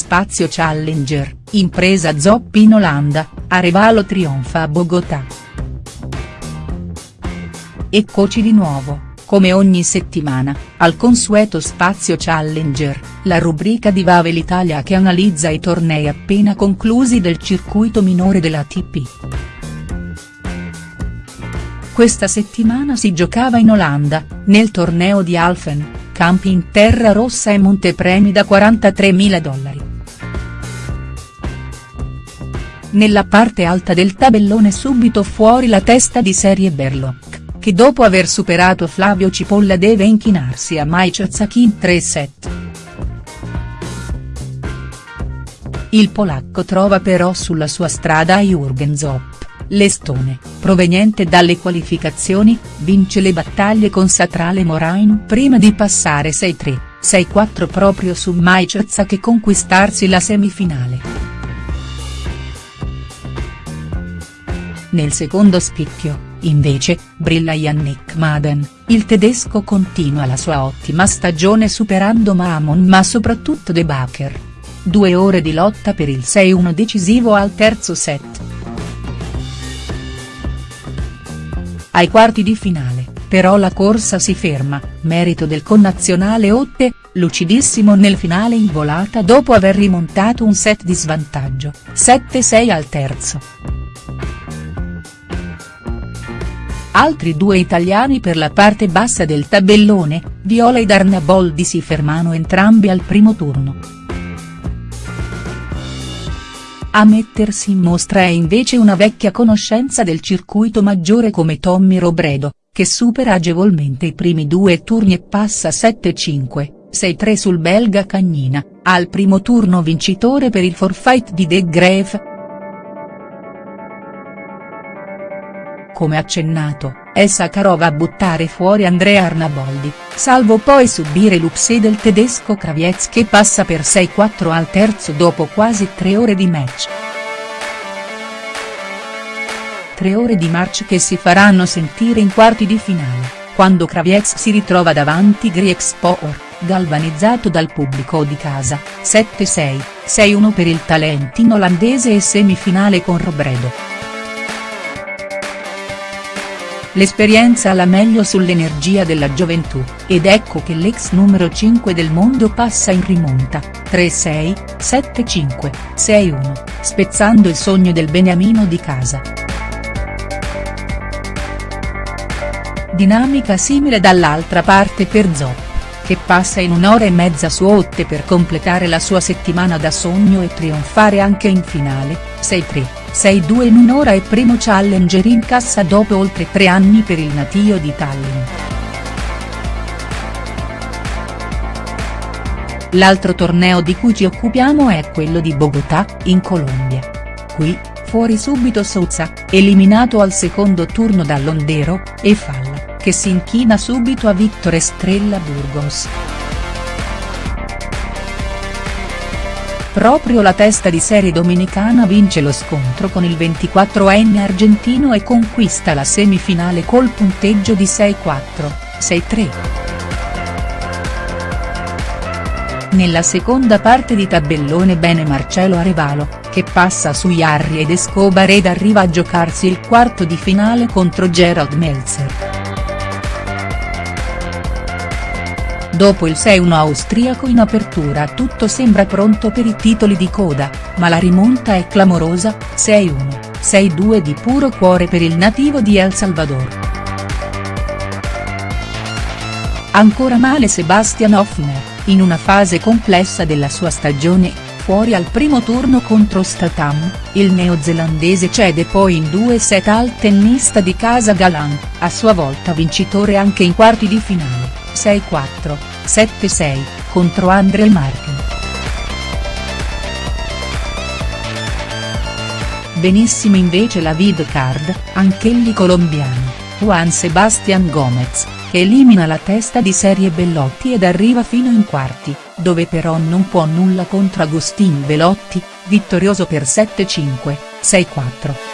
Spazio Challenger, impresa Zoppi in Olanda, Arevalo trionfa a Bogotà. Eccoci di nuovo, come ogni settimana, al consueto Spazio Challenger, la rubrica di Vavel Italia che analizza i tornei appena conclusi del circuito minore della ATP. Questa settimana si giocava in Olanda, nel torneo di Alphen, campi in terra rossa e montepremi da 43.000 dollari. Nella parte alta del tabellone subito fuori la testa di serie Berloc, che dopo aver superato Flavio Cipolla deve inchinarsi a Maice in 3 set. Il polacco trova però sulla sua strada Jürgen Zopp l'estone, proveniente dalle qualificazioni, vince le battaglie con Satrale Morain prima di passare 6-3, 6-4 proprio su Maicezza che conquistarsi la semifinale. Nel secondo spicchio, invece, brilla Yannick Maden, il tedesco continua la sua ottima stagione superando Maamon ma soprattutto De Bacher. Due ore di lotta per il 6-1 decisivo al terzo set. Ai quarti di finale, però la corsa si ferma, merito del connazionale Otte, lucidissimo nel finale in volata dopo aver rimontato un set di svantaggio, 7-6 al terzo. Altri due italiani per la parte bassa del tabellone, Viola ed Arnaboldi si fermano entrambi al primo turno. A mettersi in mostra è invece una vecchia conoscenza del circuito maggiore come Tommy Robredo, che supera agevolmente i primi due turni e passa 7-5, 6-3 sul belga Cagnina, al primo turno vincitore per il forfait di De Greve. Come accennato, è Sakharov a buttare fuori Andrea Arnaboldi, salvo poi subire l'upset del tedesco Kraviez che passa per 6-4 al terzo dopo quasi tre ore di match. Tre ore di march che si faranno sentire in quarti di finale, quando Kraviez si ritrova davanti Griexpoor, galvanizzato dal pubblico di casa, 7-6, 6-1 per il talentino olandese e semifinale con Robredo. L'esperienza alla meglio sull'energia della gioventù, ed ecco che l'ex numero 5 del mondo passa in rimonta, 3-6, 7-5, 6-1, spezzando il sogno del beniamino di casa. Dinamica simile dall'altra parte per Zopp che passa in un'ora e mezza su Otte per completare la sua settimana da sogno e trionfare anche in finale, 6-3, 6-2 in un'ora e primo challenger in cassa dopo oltre tre anni per il natio di Tallinn. L'altro torneo di cui ci occupiamo è quello di Bogotà, in Colombia. Qui, fuori subito Souza, eliminato al secondo turno da Londero, e Falla che si inchina subito a Victor Estrella Burgos. Proprio la testa di serie dominicana vince lo scontro con il 24enne argentino e conquista la semifinale col punteggio di 6-4, 6-3. Nella seconda parte di tabellone bene Marcelo Arevalo, che passa su Jarry ed Escobar ed arriva a giocarsi il quarto di finale contro Gerald Meltzer. Dopo il 6-1 austriaco in apertura tutto sembra pronto per i titoli di coda, ma la rimonta è clamorosa, 6-1, 6-2 di puro cuore per il nativo di El Salvador. Ancora male Sebastian Hoffner, in una fase complessa della sua stagione, fuori al primo turno contro Statham, il neozelandese cede poi in due set al tennista di casa Galan, a sua volta vincitore anche in quarti di finale, 6-4, 7-6, contro Andre Martin. Benissimo invece la vid card, anch'egli colombiano, Juan Sebastian Gomez, che elimina la testa di serie Bellotti ed arriva fino in quarti, dove però non può nulla contro Agustin Bellotti, vittorioso per 7-5, 6-4.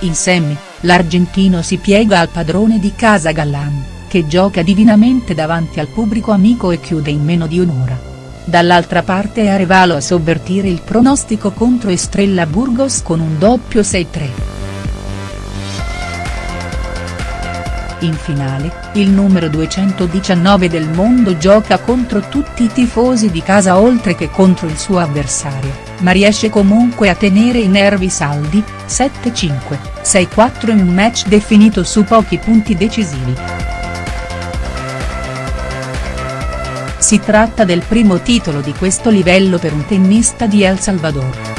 In semi, l'argentino si piega al padrone di casa Gallan, che gioca divinamente davanti al pubblico amico e chiude in meno di un'ora. Dall'altra parte è Arevalo a sovvertire il pronostico contro Estrella Burgos con un doppio 6-3. In finale, il numero 219 del mondo gioca contro tutti i tifosi di casa oltre che contro il suo avversario, ma riesce comunque a tenere i nervi saldi, 7-5, 6-4 in un match definito su pochi punti decisivi. Si tratta del primo titolo di questo livello per un tennista di El Salvador.